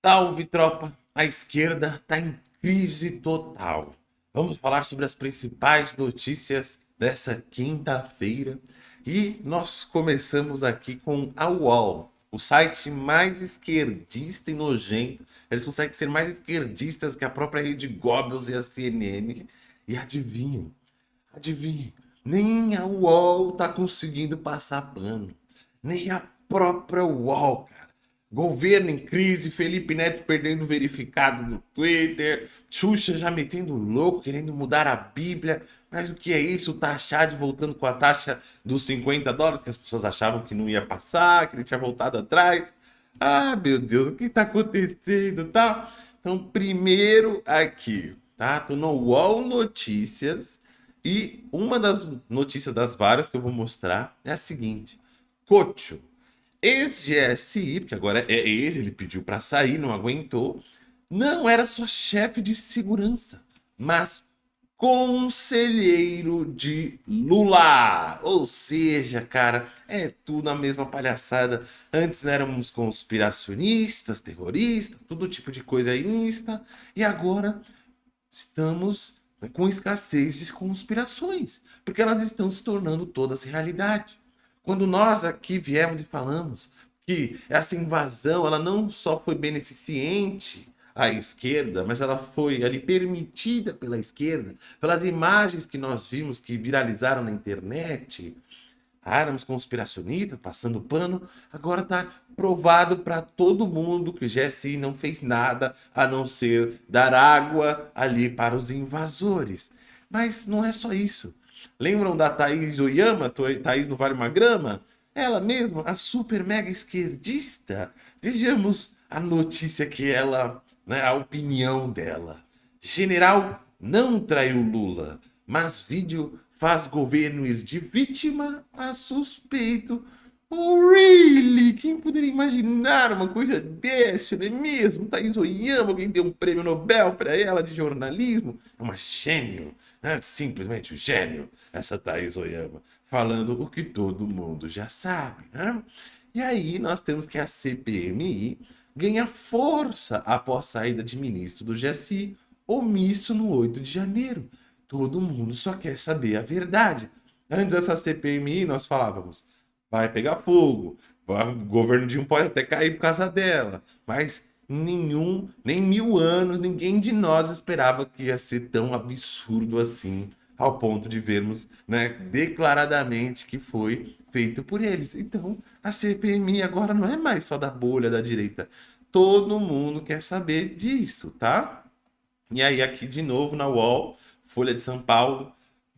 Salve, tropa! A esquerda está em crise total. Vamos falar sobre as principais notícias dessa quinta-feira. E nós começamos aqui com a UOL, o site mais esquerdista e nojento. Eles conseguem ser mais esquerdistas que a própria Rede Goebbels e a CNN. E adivinhem, adivinhem, nem a UOL está conseguindo passar pano. Nem a própria UOL, cara. Governo em crise, Felipe Neto perdendo verificado no Twitter, Xuxa já metendo louco, querendo mudar a Bíblia. Mas o que é isso? O Taxade voltando com a taxa dos 50 dólares, que as pessoas achavam que não ia passar, que ele tinha voltado atrás. Ah, meu Deus, o que está acontecendo, tá? Então, primeiro aqui, tá? Tô no UOL Notícias e uma das notícias das várias que eu vou mostrar é a seguinte. Cocho, Ex-GSI, porque agora é ex, ele pediu para sair, não aguentou, não era só chefe de segurança, mas conselheiro de Lula. Ou seja, cara, é tudo a mesma palhaçada. Antes éramos conspiracionistas, terroristas, todo tipo de coisa insta, e agora estamos com escassez de conspirações, porque elas estão se tornando todas realidade. Quando nós aqui viemos e falamos que essa invasão ela não só foi beneficente à esquerda, mas ela foi ali permitida pela esquerda, pelas imagens que nós vimos que viralizaram na internet, éramos conspiracionistas, passando pano, agora está provado para todo mundo que o GSI não fez nada a não ser dar água ali para os invasores. Mas não é só isso. Lembram da Thaís Oyama, Thaís no Vale uma Grama? Ela mesma, a super mega esquerdista. Vejamos a notícia que ela, né, a opinião dela. General não traiu Lula, mas vídeo faz governo ir de vítima a suspeito. Oh, really? Quem poderia imaginar uma coisa dessa, não é mesmo? Thaís Oyama, alguém deu um prêmio Nobel para ela de jornalismo. É uma gênio. É simplesmente um gênio, essa Thaís Oyama, falando o que todo mundo já sabe. Né? E aí nós temos que a CPMI ganha força após saída de ministro do GSI, omisso no 8 de janeiro. Todo mundo só quer saber a verdade. Antes dessa CPMI, nós falávamos, vai pegar fogo, o governo de um pode até cair por causa dela, mas nenhum, nem mil anos, ninguém de nós esperava que ia ser tão absurdo assim, ao ponto de vermos né, declaradamente que foi feito por eles. Então, a CPMI agora não é mais só da bolha da direita. Todo mundo quer saber disso, tá? E aí, aqui de novo na UOL, Folha de São Paulo,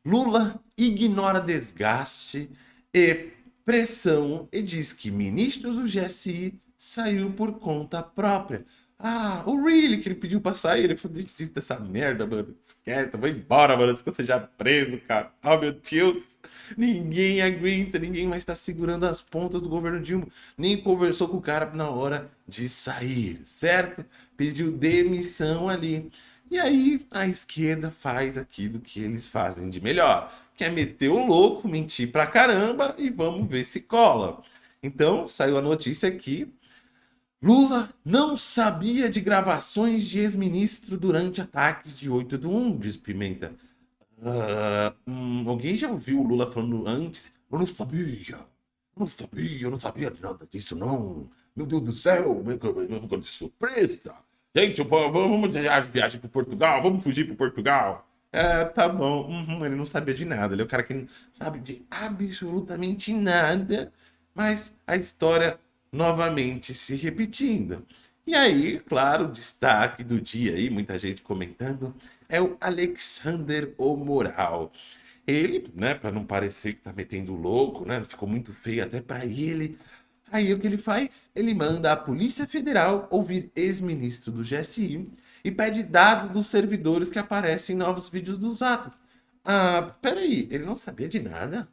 Lula ignora desgaste e pressão e diz que ministros do GSI saiu por conta própria. Ah, o Really que ele pediu pra sair. Ele falou, desista dessa merda, mano. Esquece, vai embora, mano. Antes que você já preso, cara. Oh, meu Deus. Ninguém aguenta, ninguém mais tá segurando as pontas do governo Dilma. Nem conversou com o cara na hora de sair, certo? Pediu demissão ali. E aí a esquerda faz aquilo que eles fazem de melhor. Que é meter o louco, mentir pra caramba e vamos ver se cola. Então, saiu a notícia aqui Lula não sabia de gravações de ex-ministro durante ataques de 8 do 1, diz Pimenta. Uh, hum, alguém já ouviu o Lula falando antes? Eu não sabia, eu não sabia, eu não sabia de nada disso, não. Meu Deus do céu, meu de surpresa. Gente, vamos viajar para Portugal, vamos fugir para Portugal. É, tá bom. Uhum, ele não sabia de nada. Ele é o cara que não sabe de absolutamente nada. Mas a história novamente se repetindo. E aí, claro, o destaque do dia aí, muita gente comentando, é o Alexander o Moral. Ele, né, para não parecer que tá metendo louco, né, ficou muito feio até para ele. Aí o que ele faz? Ele manda a Polícia Federal ouvir ex-ministro do GSI e pede dados dos servidores que aparecem em novos vídeos dos atos. Ah, peraí, ele não sabia de nada?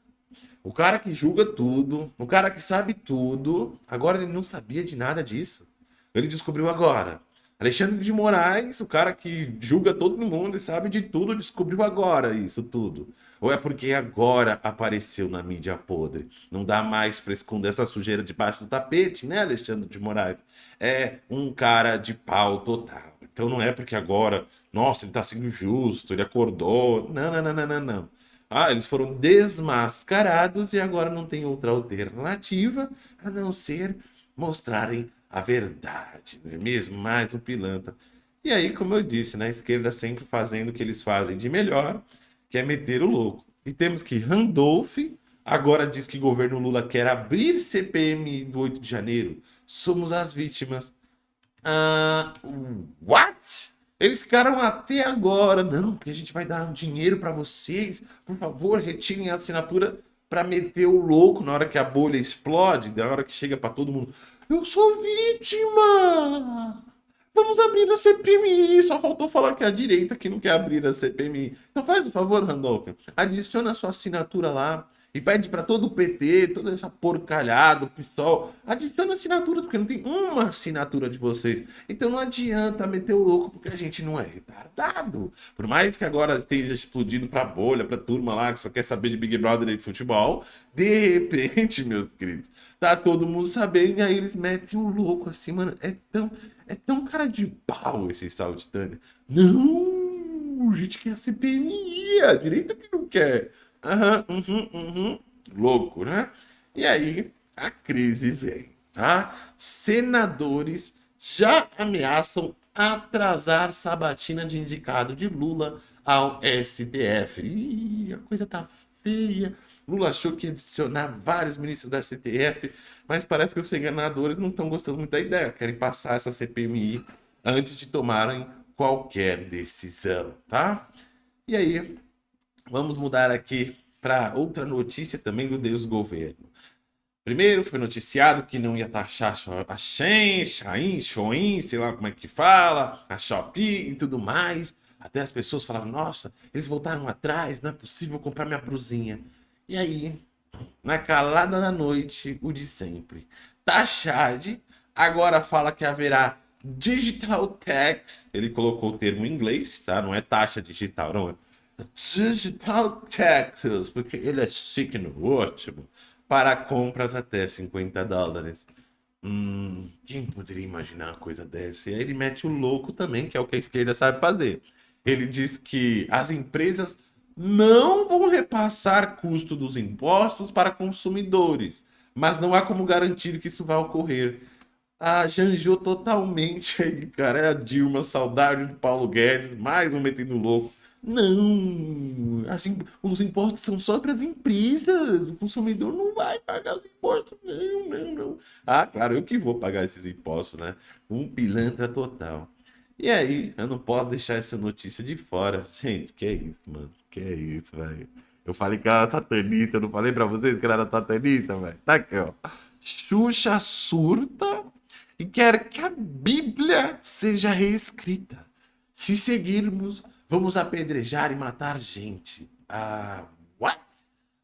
O cara que julga tudo, o cara que sabe tudo, agora ele não sabia de nada disso. Ele descobriu agora. Alexandre de Moraes, o cara que julga todo mundo e sabe de tudo, descobriu agora isso tudo. Ou é porque agora apareceu na mídia podre? Não dá mais para esconder essa sujeira debaixo do tapete, né, Alexandre de Moraes? É um cara de pau total. Então não é porque agora, nossa, ele tá sendo justo, ele acordou. Não, não, não, não, não, não. Ah, eles foram desmascarados e agora não tem outra alternativa a não ser mostrarem a verdade, não é mesmo? Mais um pilantra. E aí, como eu disse, na esquerda sempre fazendo o que eles fazem de melhor, que é meter o louco. E temos que Randolph agora diz que o governo Lula quer abrir CPMI do 8 de janeiro. Somos as vítimas. Ah, what? Eles ficaram até agora. Não, porque a gente vai dar dinheiro para vocês. Por favor, retirem a assinatura para meter o louco na hora que a bolha explode, na hora que chega para todo mundo. Eu sou vítima! Vamos abrir a CPMI. Só faltou falar que é a direita que não quer abrir a CPMI. Então faz o um favor, Randolph. Adiciona a sua assinatura lá e pede para todo o PT, toda essa porcalhada, o PSOL, adiciona assinaturas, porque não tem uma assinatura de vocês. Então não adianta meter o louco, porque a gente não é retardado. Por mais que agora esteja explodindo pra bolha, pra turma lá que só quer saber de Big Brother e futebol, de repente, meus queridos, tá todo mundo sabendo e aí eles metem o louco assim, mano. É tão, é tão cara de pau esse saltitânio. Não, gente quer a CPMI, a direita que não quer. Aham, uhum, uhum. Louco, né? E aí a crise vem, tá? Senadores já ameaçam atrasar sabatina de indicado de Lula ao STF. Ih, a coisa tá feia. Lula achou que ia adicionar vários ministros da STF, mas parece que os senadores não estão gostando muito da ideia. Querem passar essa CPMI antes de tomarem qualquer decisão, tá? E aí, Vamos mudar aqui para outra notícia também do Deus Governo. Primeiro foi noticiado que não ia taxar a Shen, Shain, Shoin, sei lá como é que fala, a Shopee e tudo mais. Até as pessoas falavam, nossa, eles voltaram atrás, não é possível comprar minha brusinha. E aí, na calada da noite, o de sempre. Taxad agora fala que haverá digital tax. Ele colocou o termo em inglês, tá? Não é taxa digital, não é Digital Taxes, porque ele é chique no ótimo, para compras até 50 dólares. Hum, quem poderia imaginar uma coisa dessa? E aí ele mete o louco também, que é o que a esquerda sabe fazer. Ele diz que as empresas não vão repassar custo dos impostos para consumidores, mas não há como garantir que isso vai ocorrer. Ah, janjou totalmente aí, cara. É a Dilma, saudade de Paulo Guedes, mais um metendo louco. Não, assim, os impostos são só para as empresas. O consumidor não vai pagar os impostos. Não, não, não. Ah, claro, eu que vou pagar esses impostos, né? Um pilantra total. E aí, eu não posso deixar essa notícia de fora. Gente, que é isso, mano? Que é isso, velho? Eu falei que ela era satanita, eu não falei pra vocês que ela era satanita, velho? Tá aqui, ó. Xuxa surta e quer que a Bíblia seja reescrita. Se seguirmos Vamos apedrejar e matar gente. Ah, what?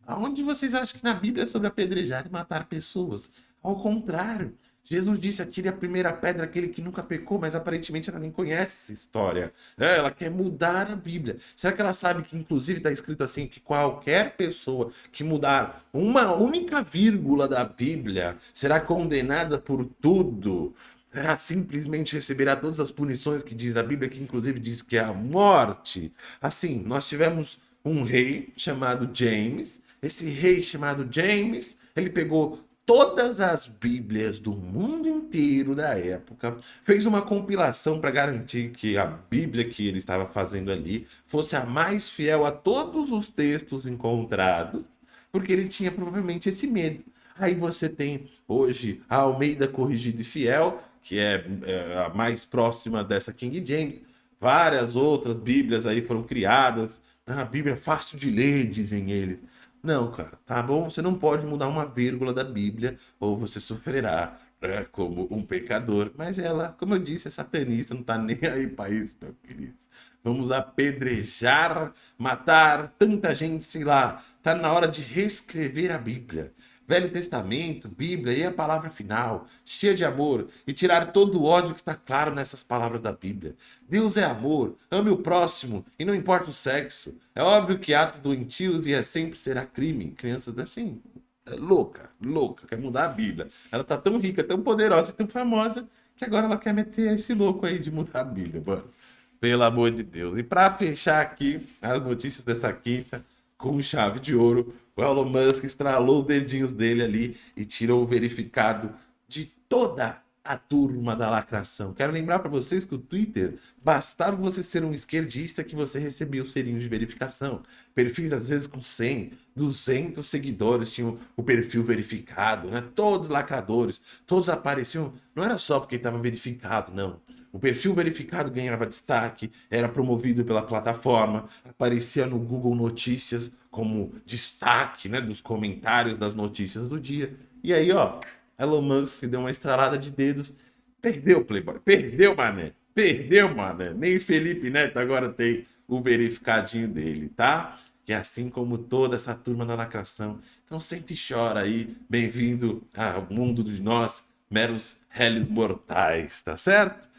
Aonde vocês acham que na Bíblia é sobre apedrejar e matar pessoas? Ao contrário, Jesus disse: atire a primeira pedra aquele que nunca pecou, mas aparentemente ela nem conhece essa história. É, ela quer mudar a Bíblia. Será que ela sabe que, inclusive, está escrito assim: que qualquer pessoa que mudar uma única vírgula da Bíblia será condenada por tudo? será simplesmente receberá todas as punições que diz a Bíblia, que inclusive diz que é a morte. Assim, nós tivemos um rei chamado James. Esse rei chamado James, ele pegou todas as Bíblias do mundo inteiro da época, fez uma compilação para garantir que a Bíblia que ele estava fazendo ali fosse a mais fiel a todos os textos encontrados, porque ele tinha provavelmente esse medo. Aí você tem hoje a Almeida Corrigida e Fiel, que é, é a mais próxima dessa King James. Várias outras Bíblias aí foram criadas. Ah, a Bíblia é fácil de ler, dizem eles. Não, cara, tá bom? Você não pode mudar uma vírgula da Bíblia ou você sofrerá né, como um pecador. Mas ela, como eu disse, é satanista, não tá nem aí para isso, meu querido. Vamos apedrejar, matar tanta gente, sei lá. Tá na hora de reescrever a Bíblia. Velho Testamento, Bíblia e a palavra final, cheia de amor, e tirar todo o ódio que está claro nessas palavras da Bíblia. Deus é amor, ame o próximo e não importa o sexo. É óbvio que atos doentios e é sempre será crime. Crianças assim, é louca, louca, quer mudar a Bíblia. Ela tá tão rica, tão poderosa e tão famosa que agora ela quer meter esse louco aí de mudar a Bíblia, mano. Pelo amor de Deus. E para fechar aqui as notícias dessa quinta, com chave de ouro, o Elon Musk estralou os dedinhos dele ali e tirou o verificado de toda a turma da lacração. Quero lembrar para vocês que o Twitter, bastava você ser um esquerdista que você recebia o selinho de verificação. Perfis, às vezes, com 100, 200 seguidores tinham o perfil verificado, né? Todos lacradores, todos apareciam. Não era só porque estava verificado, não. O perfil verificado ganhava destaque, era promovido pela plataforma, aparecia no Google Notícias como destaque né, dos comentários das notícias do dia. E aí, ó, Elon Musk deu uma estralada de dedos, perdeu Playboy, perdeu, mané, perdeu, mané. Nem Felipe Neto agora tem o verificadinho dele, tá? Que é assim como toda essa turma da lacração. Então sente e chora aí, bem-vindo ao mundo de nós, meros réis mortais, tá certo?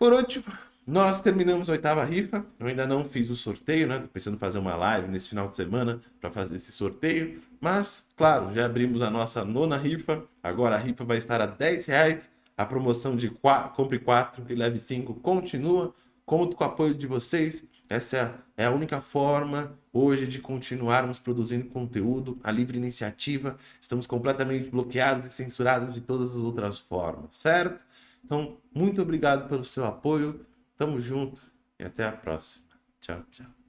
Por último, nós terminamos a oitava rifa. Eu ainda não fiz o sorteio, né? Tô pensando em fazer uma live nesse final de semana para fazer esse sorteio. Mas, claro, já abrimos a nossa nona rifa. Agora a rifa vai estar a 10 reais. A promoção de quatro, compre 4 e leve 5 continua. Conto com o apoio de vocês. Essa é a única forma hoje de continuarmos produzindo conteúdo, a livre iniciativa. Estamos completamente bloqueados e censurados de todas as outras formas, certo? Então, muito obrigado pelo seu apoio. Tamo junto e até a próxima. Tchau, tchau.